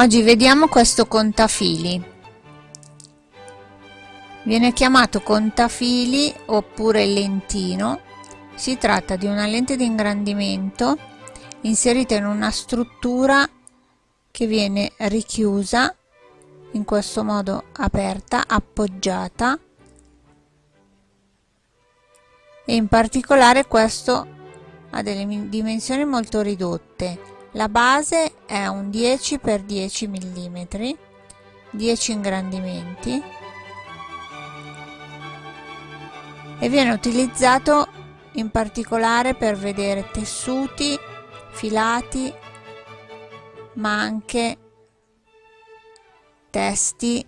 Oggi vediamo questo contafili. Viene chiamato contafili oppure lentino. Si tratta di una lente di ingrandimento inserita in una struttura che viene richiusa in questo modo aperta, appoggiata e in particolare questo ha delle dimensioni molto ridotte la base è un 10 x 10 mm 10 ingrandimenti. E viene utilizzato in particolare per vedere tessuti filati ma anche testi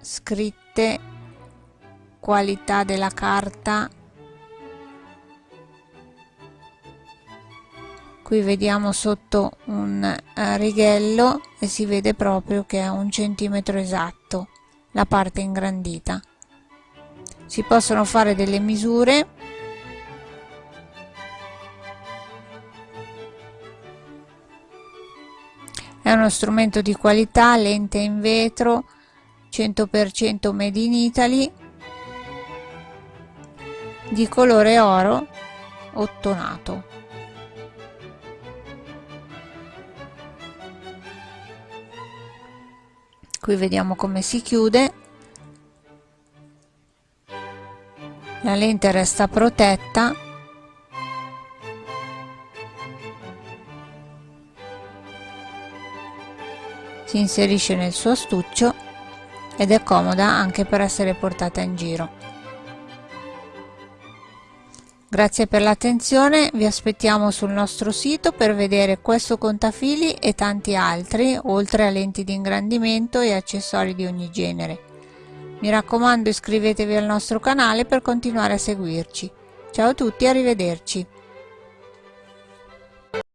scritte qualità della carta qui vediamo sotto un uh, righello e si vede proprio che è un centimetro esatto la parte ingrandita. Si possono fare delle misure. È uno strumento di qualità lente in vetro 100% made in Italy di colore oro ottonato qui vediamo come si chiude. La lente resta protetta. Si inserisce nel suo astuccio ed è comoda anche per essere portata in giro Grazie per l'attenzione, vi aspettiamo sul nostro sito per vedere questo contafili e tanti altri, oltre a lenti di ingrandimento e accessori di ogni genere. Mi raccomando iscrivetevi al nostro canale per continuare a seguirci. Ciao a tutti, arrivederci.